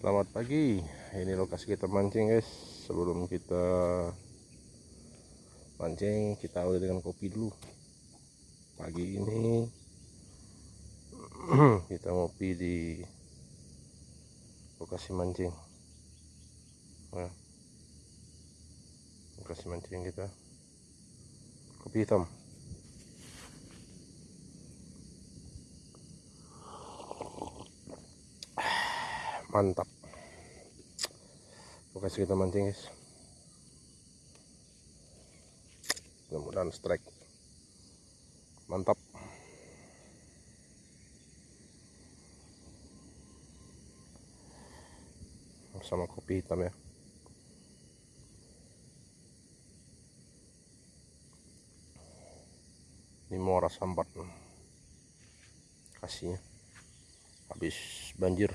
Selamat pagi. Ini lokasi kita mancing, guys. Sebelum kita mancing, kita awali dengan kopi dulu. Pagi ini kita ngopi di lokasi mancing. Nah, lokasi mancing kita. Kopi hitam. Mantap. Lokasi kita mancing guys. Mudah-mudahan strike. Mantap. Bersama kopi hitam ya. Ini muara sambat kasihnya. Habis banjir